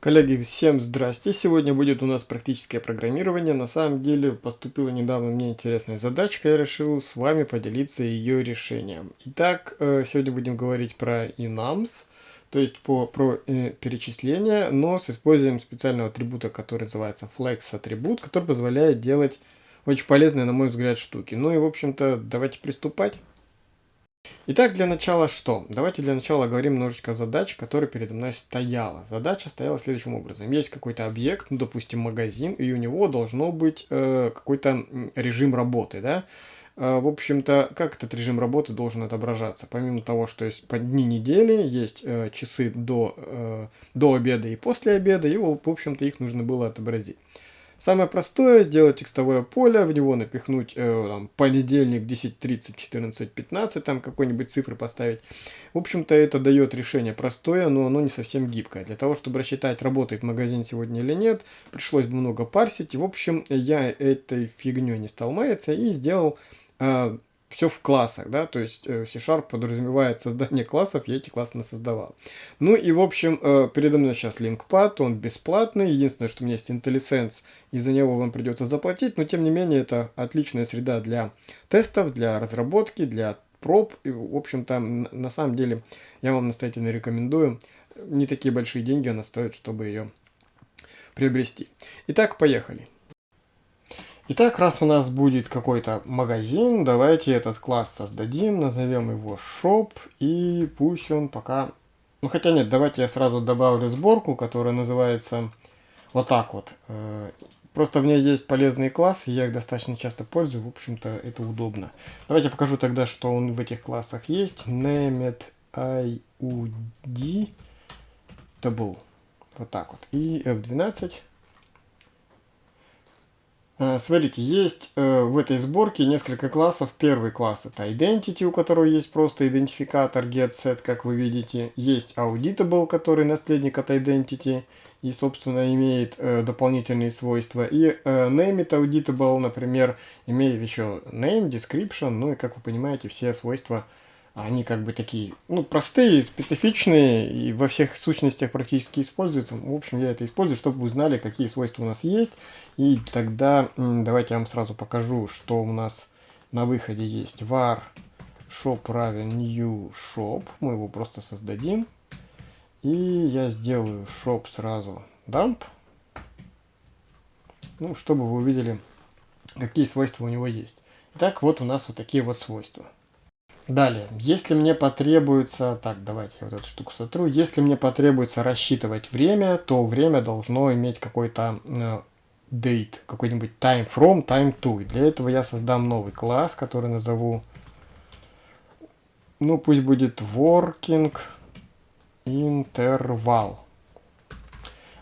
Коллеги, всем здрасте! Сегодня будет у нас практическое программирование. На самом деле поступила недавно мне интересная задачка, я решил с вами поделиться ее решением. Итак, э, сегодня будем говорить про enums, то есть по, про э, перечисление, но с использованием специального атрибута, который называется flex атрибут, который позволяет делать очень полезные, на мой взгляд, штуки. Ну и, в общем-то, давайте приступать. Итак, для начала что? Давайте для начала говорим немножечко о задаче, которая передо мной стояла. Задача стояла следующим образом. Есть какой-то объект, ну, допустим, магазин, и у него должно быть э, какой-то режим работы, да? Э, в общем-то, как этот режим работы должен отображаться? Помимо того, что есть по дни недели, есть э, часы до, э, до обеда и после обеда, и, в общем-то, их нужно было отобразить. Самое простое, сделать текстовое поле, в него напихнуть э, там, понедельник 10.30, 14.15, там какой-нибудь цифры поставить. В общем-то, это дает решение простое, но оно не совсем гибкое. Для того, чтобы рассчитать, работает магазин сегодня или нет, пришлось бы много парсить. В общем, я этой фигней не стал маяться и сделал э, все в классах, да, то есть э, C-Sharp подразумевает создание классов, я эти классы создавал. Ну и, в общем, э, передо мной сейчас LinkPad, он бесплатный, единственное, что у меня есть IntelliSense, и за него вам придется заплатить, но, тем не менее, это отличная среда для тестов, для разработки, для проб, и, в общем-то, на самом деле, я вам настоятельно рекомендую, не такие большие деньги она стоит, чтобы ее приобрести. Итак, поехали. Итак, раз у нас будет какой-то магазин, давайте этот класс создадим, назовем его shop, и пусть он пока... Ну хотя нет, давайте я сразу добавлю сборку, которая называется вот так вот. Э, просто в ней есть полезные классы, я их достаточно часто пользую, в общем-то это удобно. Давайте покажу тогда, что он в этих классах есть. Named IUD double. Вот так вот. И F12. Э, смотрите, есть э, в этой сборке несколько классов. Первый класс это Identity, у которого есть просто идентификатор getSet, как вы видите. Есть Auditable, который наследник от Identity и, собственно, имеет э, дополнительные свойства. И Name Auditable, например, имеет еще Name, Description, ну и, как вы понимаете, все свойства они как бы такие, ну, простые, специфичные, и во всех сущностях практически используются. В общем, я это использую, чтобы вы знали, какие свойства у нас есть. И тогда давайте я вам сразу покажу, что у нас на выходе есть. var shop равен new shop. Мы его просто создадим. И я сделаю shop сразу dump. Ну, чтобы вы увидели, какие свойства у него есть. Итак, вот у нас вот такие вот свойства. Далее, если мне потребуется, так, давайте я вот эту штуку сотру, если мне потребуется рассчитывать время, то время должно иметь какой-то э, date, какой-нибудь time from, time to. И для этого я создам новый класс, который назову, ну пусть будет working interval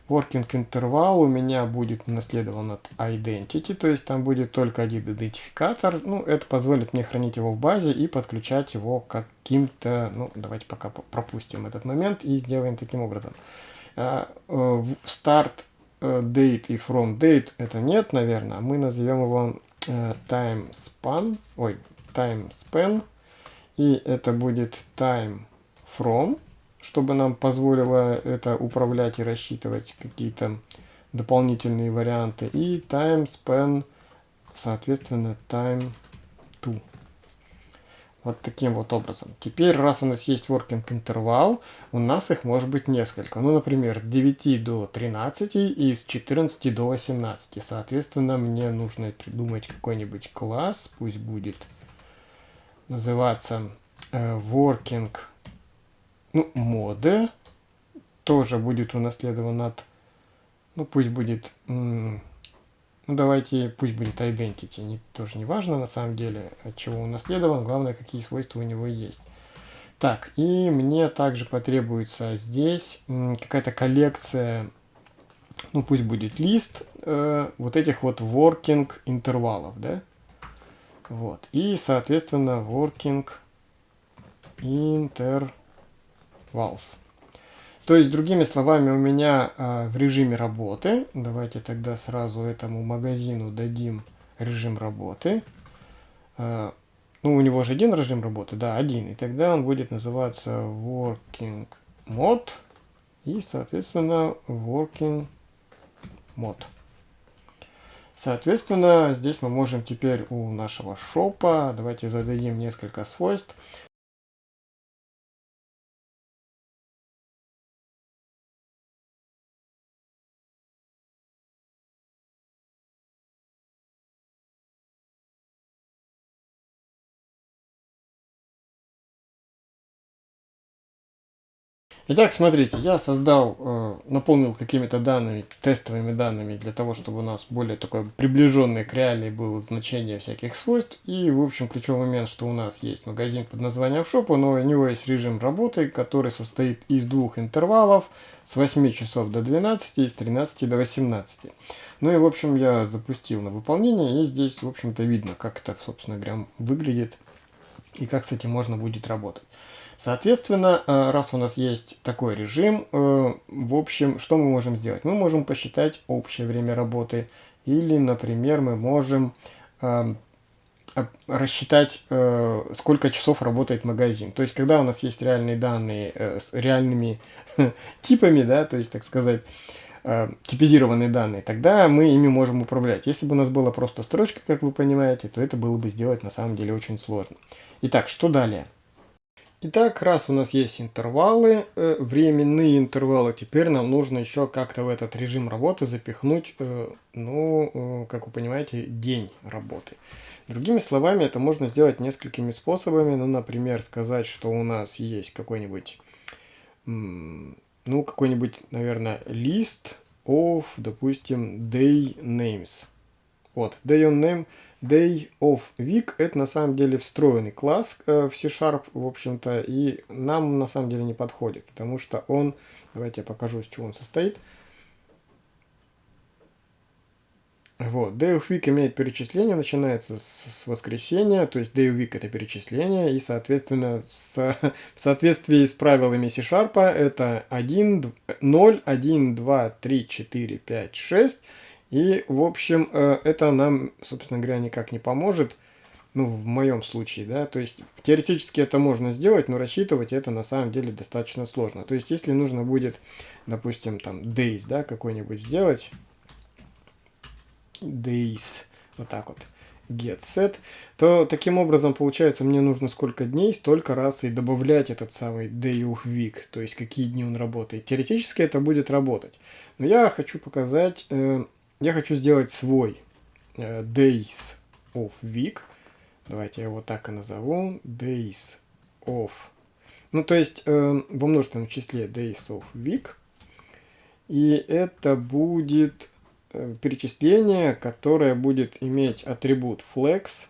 working интервал у меня будет наследован от identity, то есть там будет только один идентификатор. Ну, это позволит мне хранить его в базе и подключать его каким-то... Ну, давайте пока пропустим этот момент и сделаем таким образом. А, э, start э, date и from date это нет, наверное. Мы назовем его э, time span, ой, time span, и это будет time from чтобы нам позволило это управлять и рассчитывать какие-то дополнительные варианты. И time span, соответственно, time to. Вот таким вот образом. Теперь, раз у нас есть working интервал, у нас их может быть несколько. Ну, например, с 9 до 13 и с 14 до 18. Соответственно, мне нужно придумать какой-нибудь класс, пусть будет называться э, working ну, моды тоже будет унаследован от, ну, пусть будет, ну, давайте, пусть будет identity, не, тоже не важно на самом деле, от чего унаследован, главное, какие свойства у него есть. Так, и мне также потребуется здесь какая-то коллекция, ну, пусть будет лист э, вот этих вот working интервалов, да, вот, и, соответственно, working интервал vals. То есть, другими словами, у меня э, в режиме работы, давайте тогда сразу этому магазину дадим режим работы. Э, ну, у него же один режим работы, да, один. И тогда он будет называться working mode. и, соответственно, working mode. Соответственно, здесь мы можем теперь у нашего шопа, давайте зададим несколько свойств. Итак, смотрите, я создал, э, наполнил какими-то данными, тестовыми данными для того, чтобы у нас более такое приближенное к реальной было значение всяких свойств. И, в общем, ключевой момент, что у нас есть магазин под названием Shop, но у него есть режим работы, который состоит из двух интервалов с 8 часов до 12 и с 13 до 18. Ну и, в общем, я запустил на выполнение, и здесь, в общем-то, видно, как это, собственно говоря, выглядит и как с этим можно будет работать. Соответственно, э, раз у нас есть такой режим, э, в общем, что мы можем сделать? Мы можем посчитать общее время работы, или, например, мы можем э, рассчитать, сколько часов работает магазин. То есть, когда у нас есть реальные данные с реальными типами, да, то есть, так сказать, типизированные данные, тогда мы ими можем управлять. Если бы у нас была просто строчка, как вы понимаете, то это было бы сделать на самом деле очень сложно. Итак, что далее? Итак, раз у нас есть интервалы, э, временные интервалы, теперь нам нужно еще как-то в этот режим работы запихнуть, э, ну, э, как вы понимаете, день работы. Другими словами, это можно сделать несколькими способами. Ну, например, сказать, что у нас есть какой-нибудь, ну, какой-нибудь, наверное, лист of, допустим, day names. Вот, day on name Day of Week это на самом деле встроенный класс э, в C-Sharp, в общем-то, и нам на самом деле не подходит, потому что он, давайте я покажу, из чего он состоит. Вот, Day of Week имеет перечисление, начинается с, с воскресенья, то есть Day of Week это перечисление, и, соответственно, с, в соответствии с правилами C-Sharp это 1, 0, 1, 2, 3, 4, 5, 6, и, в общем, э, это нам, собственно говоря, никак не поможет. Ну, в моем случае, да. То есть, теоретически это можно сделать, но рассчитывать это на самом деле достаточно сложно. То есть, если нужно будет, допустим, там, days, да, какой-нибудь сделать. Days. Вот так вот get set, то таким образом получается мне нужно сколько дней, столько раз и добавлять этот самый day of week, то есть какие дни он работает. Теоретически это будет работать. Но я хочу показать э, я хочу сделать свой э, days of week. Давайте я его так и назову. Days of. Ну, то есть э, во множественном числе days of week. И это будет э, перечисление, которое будет иметь атрибут flex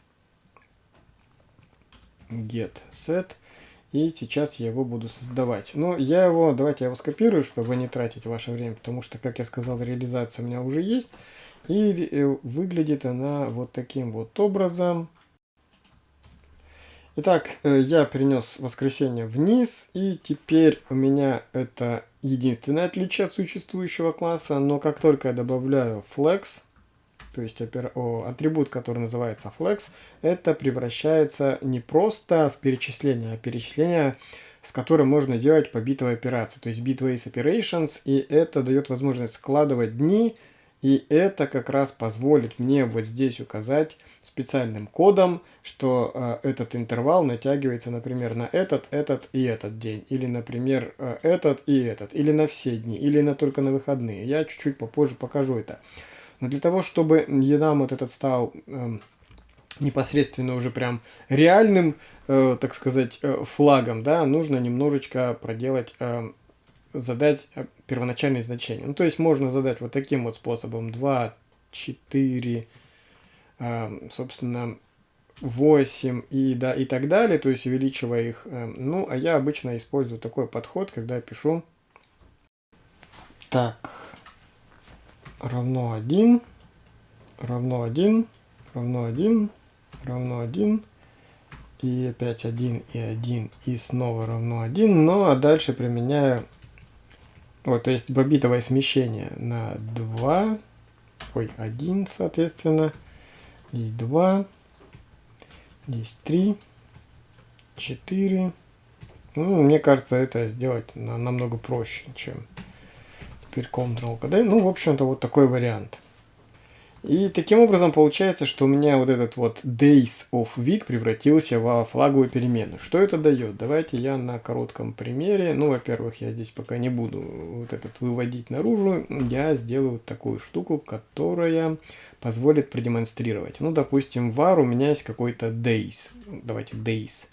get set. И сейчас я его буду создавать. Но я его, давайте я его скопирую, чтобы не тратить ваше время, потому что, как я сказал, реализация у меня уже есть. И э, выглядит она вот таким вот образом. Итак, э, я перенес воскресенье вниз, и теперь у меня это единственное отличие от существующего класса, но как только я добавляю flex, то есть атрибут, который называется flex, это превращается не просто в перечисление, а перечисление, с которым можно делать по битовой операции, то есть bitways operations, и это дает возможность складывать дни, и это как раз позволит мне вот здесь указать специальным кодом, что э, этот интервал натягивается, например, на этот, этот и этот день. Или, например, э, этот и этот. Или на все дни. Или на только на выходные. Я чуть-чуть попозже покажу это. Но для того, чтобы нам вот этот стал э, непосредственно уже прям реальным, э, так сказать, э, флагом, да, нужно немножечко проделать, э, задать э, первоначальные значения. Ну, то есть можно задать вот таким вот способом 2, 4, э, собственно, 8 и, да, и так далее, то есть увеличивая их. Э, ну, а я обычно использую такой подход, когда пишу так, равно 1, равно 1, равно 1, равно 1, и опять 1 и 1, и снова равно 1. Ну а дальше применяю, вот, то есть бобитовое смещение на 2, ой, 1, соответственно, здесь 2, здесь 3, 4. Ну, мне кажется, это сделать намного проще, чем теперь Ctrl-KD. Ну, в общем-то, вот такой вариант. И таким образом получается, что у меня вот этот вот days of week превратился во флаговую переменную. Что это дает? Давайте я на коротком примере, ну, во-первых, я здесь пока не буду вот этот выводить наружу, я сделаю вот такую штуку, которая позволит продемонстрировать. Ну, допустим, var у меня есть какой-то days, давайте days.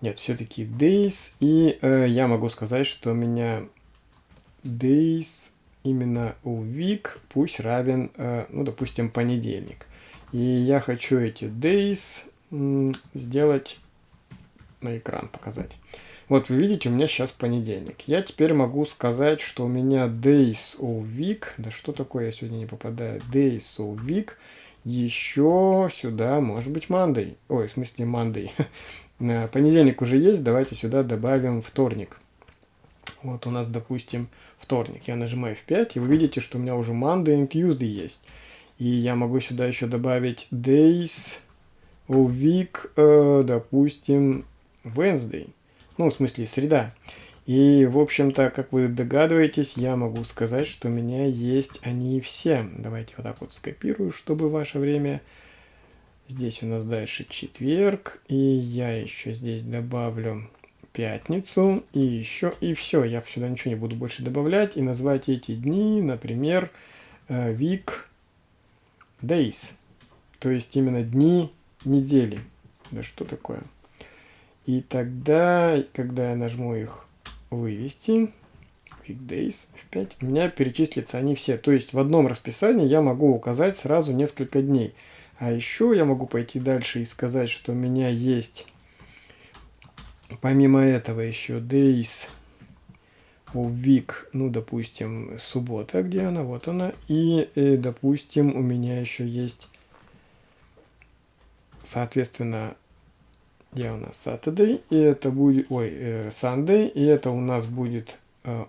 Нет, все-таки days, и э, я могу сказать, что у меня days именно week пусть равен, э, ну, допустим, понедельник. И я хочу эти days сделать на экран показать. Вот вы видите, у меня сейчас понедельник. Я теперь могу сказать, что у меня days of week, да что такое, я сегодня не попадаю, days of week, еще сюда может быть Monday. Ой, в смысле Monday. Понедельник уже есть, давайте сюда добавим вторник. Вот у нас, допустим, вторник. Я нажимаю F5, и вы видите, что у меня уже Monday и Tuesday есть. И я могу сюда еще добавить days of week, э, допустим, Wednesday. Ну, в смысле, среда. И, в общем-то, как вы догадываетесь, я могу сказать, что у меня есть они все. Давайте вот так вот скопирую, чтобы ваше время... Здесь у нас дальше четверг. И я еще здесь добавлю пятницу, и еще, и все. Я сюда ничего не буду больше добавлять. И назвать эти дни, например, э, week days. То есть именно дни недели. Да что такое? И тогда, когда я нажму их вывести, weekdays F5, у меня перечислятся они все. То есть в одном расписании я могу указать сразу несколько дней. А еще я могу пойти дальше и сказать, что у меня есть Помимо этого еще days of week, ну, допустим, суббота, где она, вот она. И, э, допустим, у меня еще есть, соответственно, где у нас Saturday, и это будет, ой, э, Sunday, и это у нас будет э,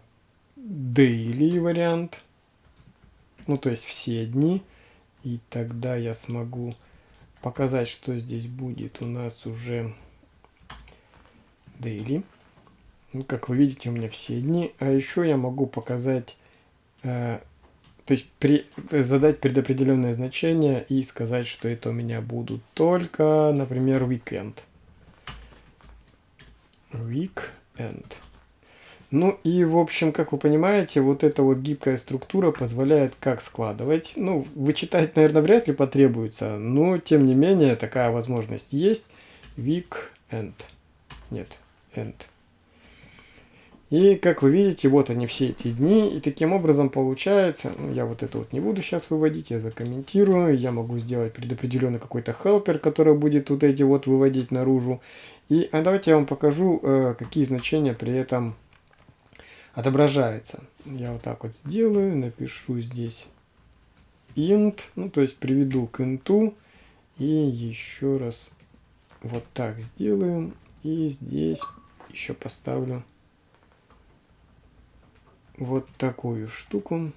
daily вариант, ну, то есть все дни. И тогда я смогу показать, что здесь будет у нас уже daily. Ну, как вы видите, у меня все дни. А еще я могу показать, э, то есть при, задать предопределенное значение и сказать, что это у меня будут только, например, weekend. Weekend. Ну и, в общем, как вы понимаете, вот эта вот гибкая структура позволяет как складывать. Ну, вычитать, наверное, вряд ли потребуется, но, тем не менее, такая возможность есть. Weekend. Нет, end. И как вы видите, вот они все эти дни, и таким образом получается, ну, я вот это вот не буду сейчас выводить, я закомментирую, я могу сделать предопределенный какой-то helper, который будет вот эти вот выводить наружу. И а давайте я вам покажу, э, какие значения при этом отображаются. Я вот так вот сделаю, напишу здесь int, ну то есть приведу к int, и еще раз вот так сделаем, и здесь еще поставлю вот такую штуку.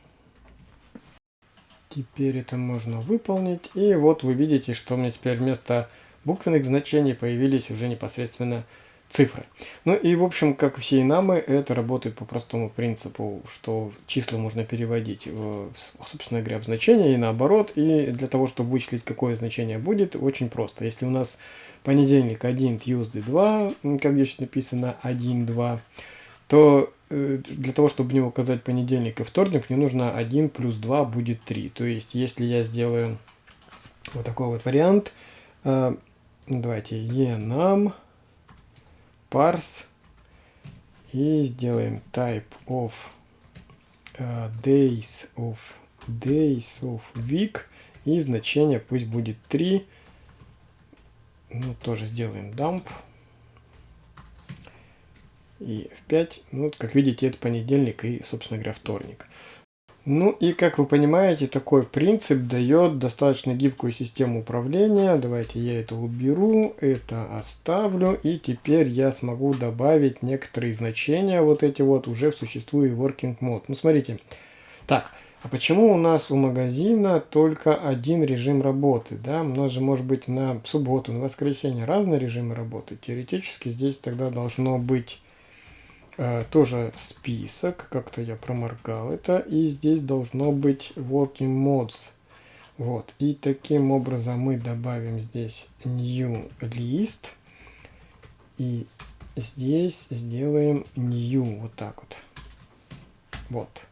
Теперь это можно выполнить. И вот вы видите, что у меня теперь вместо буквенных значений появились уже непосредственно цифры. Ну и в общем, как все инамы, это работает по простому принципу, что числа можно переводить, в, собственно говоря, в значение и наоборот. И для того, чтобы вычислить, какое значение будет, очень просто. Если у нас понедельник 1, Tuesday 2, как здесь написано 1, 2, то э, для того, чтобы мне указать понедельник и вторник, мне нужно 1 плюс 2 будет 3. То есть, если я сделаю вот такой вот вариант, э, давайте enum parse и сделаем type of uh, days of days of week и значение пусть будет 3 ну, тоже сделаем dump. И F5. Ну, вот, как видите, это понедельник и, собственно говоря, вторник. Ну и, как вы понимаете, такой принцип дает достаточно гибкую систему управления. Давайте я это уберу, это оставлю. И теперь я смогу добавить некоторые значения, вот эти вот, уже в существующий working mode. Ну, смотрите. Так, а почему у нас у магазина только один режим работы? Да? У нас же может быть на субботу, на воскресенье разные режимы работы. Теоретически здесь тогда должно быть тоже список, как-то я проморгал это, и здесь должно быть working mods. Вот, и таким образом мы добавим здесь new list, и здесь сделаем new, вот так вот. Вот.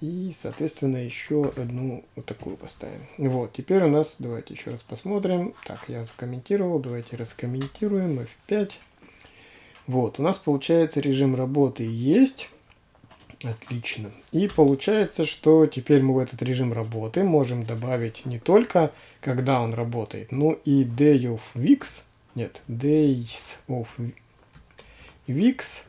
И, соответственно, еще одну вот такую поставим. Вот, теперь у нас, давайте еще раз посмотрим. Так, я закомментировал, давайте раскомментируем F5. Вот, у нас получается режим работы есть. Отлично. И получается, что теперь мы в этот режим работы можем добавить не только, когда он работает, но и day of weeks, нет, days of weeks,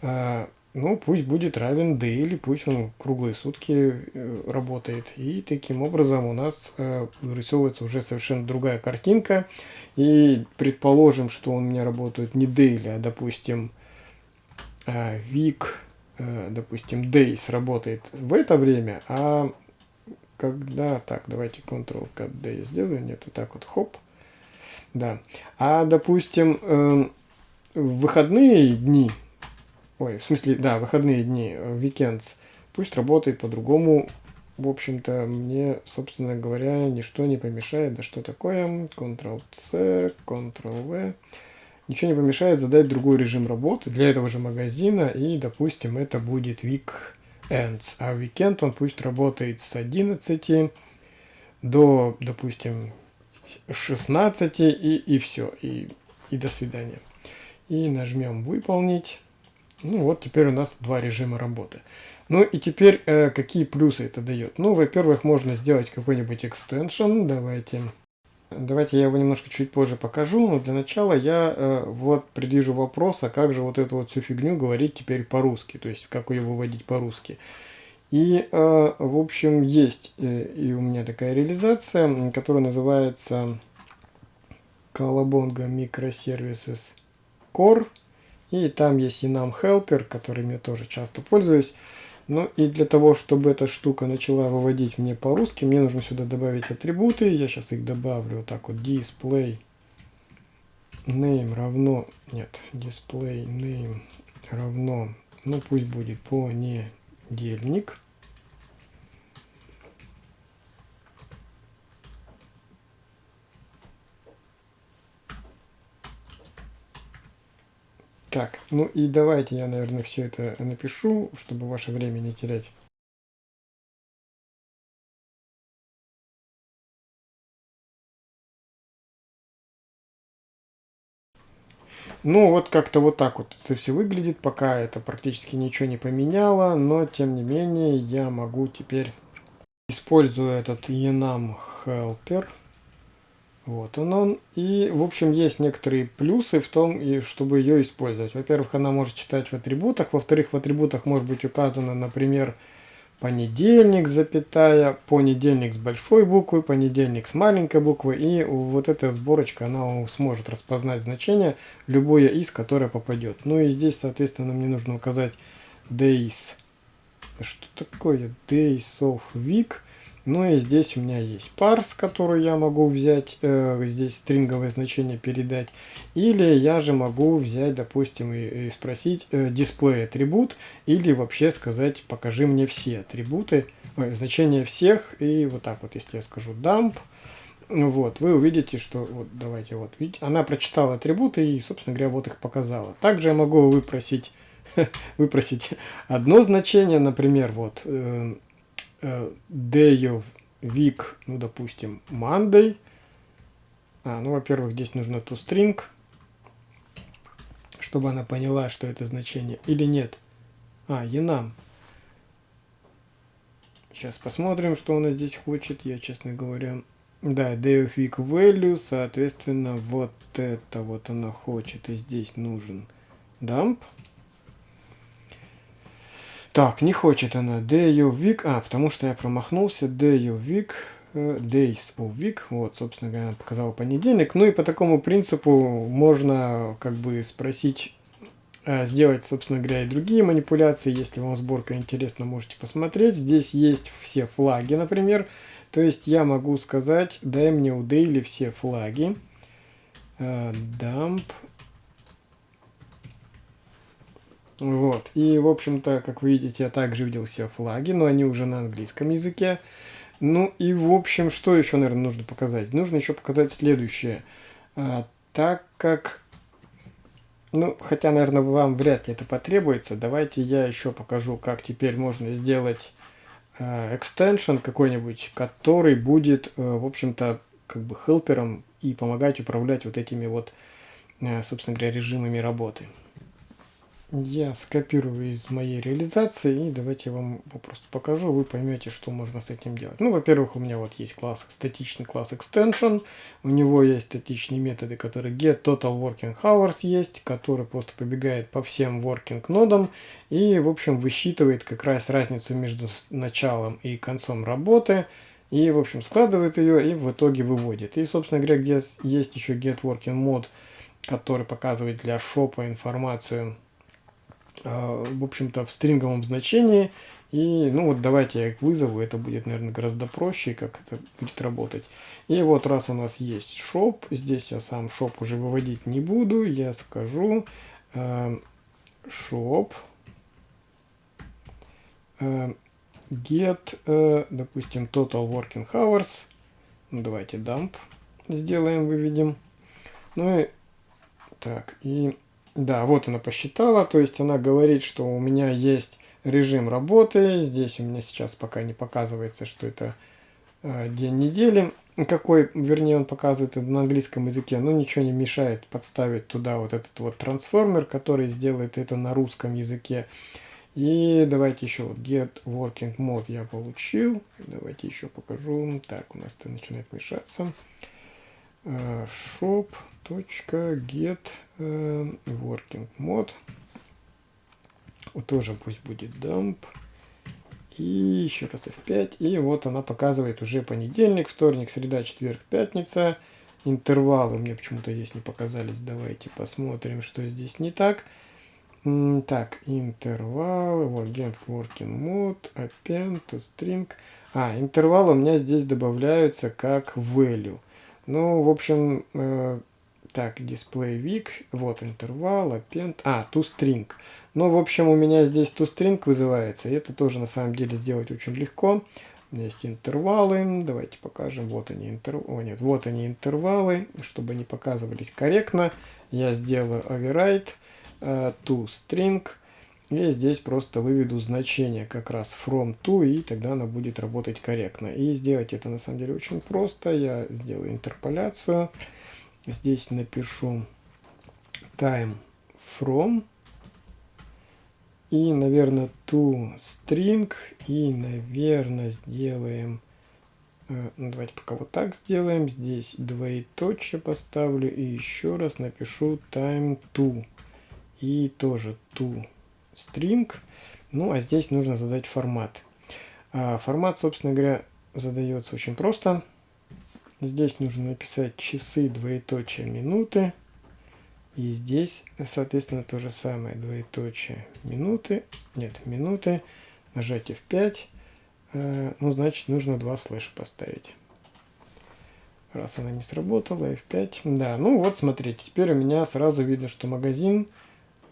а, ну, пусть будет равен daily, пусть он круглые сутки э, работает. И таким образом у нас э, вырисовывается уже совершенно другая картинка. И предположим, что он у меня работает не daily, а, допустим, week, э, допустим, days работает в это время, а когда... Так, давайте Ctrl-Cut-D сделаю. Нет, вот так вот, хоп. Да. А, допустим, выходные дни Ой, в смысле, да, выходные дни, weekends. Э, пусть работает по-другому. В общем-то, мне, собственно говоря, ничто не помешает. Да что такое? Ctrl-C, Ctrl-V. Ничего не помешает задать другой режим работы для этого же магазина. И, допустим, это будет weekends. А weekend он пусть работает с 11 до, допустим, 16 и, и все. И, и до свидания. И нажмем «Выполнить». Ну вот теперь у нас два режима работы. Ну и теперь э, какие плюсы это дает? Ну, во-первых, можно сделать какой-нибудь экстеншн. Давайте, давайте я его немножко чуть позже покажу. Но для начала я э, вот предвижу вопрос, а как же вот эту вот всю фигню говорить теперь по-русски? То есть, как ее выводить по-русски? И, э, в общем, есть э, и у меня такая реализация, которая называется Colabonga Microservices Core. И там есть и нам helper, которым я тоже часто пользуюсь. Ну и для того, чтобы эта штука начала выводить мне по-русски, мне нужно сюда добавить атрибуты. Я сейчас их добавлю вот так вот. Display name равно... Нет, display name равно... Ну пусть будет понедельник. Так, ну и давайте я, наверное, все это напишу, чтобы ваше время не терять. Ну, вот как-то вот так вот это все выглядит, пока это практически ничего не поменяло, но тем не менее я могу теперь, используя этот enum helper, вот он он. И, в общем, есть некоторые плюсы в том, и чтобы ее использовать. Во-первых, она может читать в атрибутах. Во-вторых, в атрибутах может быть указано, например, понедельник, запятая, понедельник с большой буквы, понедельник с маленькой буквы. И вот эта сборочка, она сможет распознать значение, любое из, которое попадет. Ну и здесь, соответственно, мне нужно указать days. Что такое days of week? Ну и здесь у меня есть парс, который я могу взять, э, здесь стринговое значение передать. Или я же могу взять, допустим, и, и спросить э, атрибут, или вообще сказать, покажи мне все атрибуты, ой, значения всех. И вот так вот, если я скажу dump, вот, вы увидите, что, вот, давайте, вот, видите, она прочитала атрибуты и, собственно говоря, вот их показала. Также я могу выпросить, выпросить одно значение, например, вот, э, Э, day of week, ну, допустим, Monday. А, ну, во-первых, здесь нужно toString, чтобы она поняла, что это значение. Или нет. А, enum. Сейчас посмотрим, что она здесь хочет. Я, честно говоря... Да, day of week value, соответственно, вот это вот она хочет. И здесь нужен dump. Так, не хочет она day of week. А, потому что я промахнулся. Day of week. Э, days of week. Вот, собственно говоря, показал понедельник. Ну и по такому принципу можно как бы спросить, э, сделать, собственно говоря, и другие манипуляции. Если вам сборка интересна, можете посмотреть. Здесь есть все флаги, например. То есть я могу сказать, дай мне у daily все флаги. Э, dump Вот. И, в общем-то, как вы видите, я также видел все флаги, но они уже на английском языке. Ну и, в общем, что еще, наверное, нужно показать? Нужно еще показать следующее. А, так как... Ну, хотя, наверное, вам вряд ли это потребуется, давайте я еще покажу, как теперь можно сделать э, extension какой-нибудь, который будет, э, в общем-то, как бы хелпером и помогать управлять вот этими вот, э, собственно говоря, режимами работы я скопирую из моей реализации и давайте я вам просто покажу, вы поймете, что можно с этим делать. Ну, во-первых, у меня вот есть класс, статичный класс extension, у него есть статичные методы, которые get total working hours есть, который просто побегает по всем working нодам и, в общем, высчитывает как раз разницу между началом и концом работы, и, в общем, складывает ее и в итоге выводит. И, собственно говоря, где есть еще get working mode, который показывает для шопа информацию в общем-то, в стринговом значении. И, ну вот, давайте я их вызову, это будет, наверное, гораздо проще, как это будет работать. И вот, раз у нас есть shop, здесь я сам shop уже выводить не буду, я скажу э, shop э, get, э, допустим, total working hours. Ну, давайте dump сделаем, выведем. Ну и так, и да, вот она посчитала, то есть она говорит, что у меня есть режим работы, здесь у меня сейчас пока не показывается, что это э, день недели, какой, вернее, он показывает на английском языке, но ничего не мешает подставить туда вот этот вот трансформер, который сделает это на русском языке. И давайте еще вот get working mode я получил, давайте еще покажу, так, у нас это начинает мешаться shop.get э, working mode. Тоже пусть будет dump. И еще раз F5. И вот она показывает уже понедельник, вторник, среда, четверг, пятница. Интервалы мне почему-то здесь не показались. Давайте посмотрим, что здесь не так. Так, интервалы, вот get working mode, append string. А, интервалы у меня здесь добавляются как value. Ну, в общем, э, так, week, вот интервал, append, а, toString. Ну, в общем, у меня здесь toString вызывается, и это тоже на самом деле сделать очень легко. У меня есть интервалы, давайте покажем, вот они, интервалы, нет, вот они интервалы, чтобы они показывались корректно. Я сделаю override uh, toString, и здесь просто выведу значение как раз from to, и тогда она будет работать корректно. И сделать это на самом деле очень просто. Я сделаю интерполяцию. Здесь напишу time from. И, наверное, to string. И, наверное, сделаем... Э, ну, давайте пока вот так сделаем. Здесь двоеточие поставлю. И еще раз напишу time to. И тоже to string. Ну, а здесь нужно задать формат. А формат, собственно говоря, задается очень просто. Здесь нужно написать часы, двоеточие, минуты. И здесь, соответственно, то же самое, двоеточие, минуты. Нет, минуты. Нажать F5. А, ну, значит, нужно два слэша поставить. Раз она не сработала, F5. Да, ну вот, смотрите, теперь у меня сразу видно, что магазин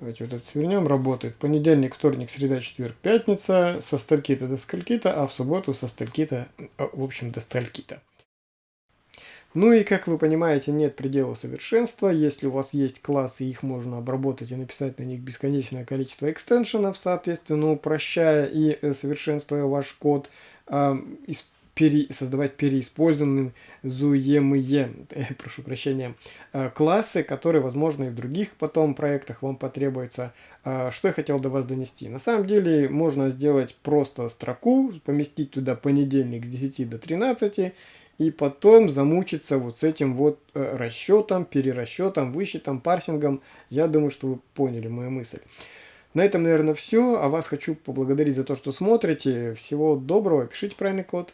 Давайте вот это свернем. Работает понедельник, вторник, среда, четверг, пятница. Со стальки-то до скольки-то, а в субботу со стальки-то, а, в общем, до стальки-то. Ну и, как вы понимаете, нет предела совершенства. Если у вас есть классы, их можно обработать и написать на них бесконечное количество экстеншенов, соответственно, упрощая и э, совершенствуя ваш код, э, пере, создавать переиспользованные э, прошу прощения, э, классы, которые, возможно, и в других потом проектах вам потребуется. Э, что я хотел до вас донести? На самом деле можно сделать просто строку, поместить туда понедельник с 10 до 13, и потом замучиться вот с этим вот расчетом, перерасчетом, высчетом, парсингом. Я думаю, что вы поняли мою мысль. На этом, наверное, все. А вас хочу поблагодарить за то, что смотрите. Всего доброго. Пишите правильный код.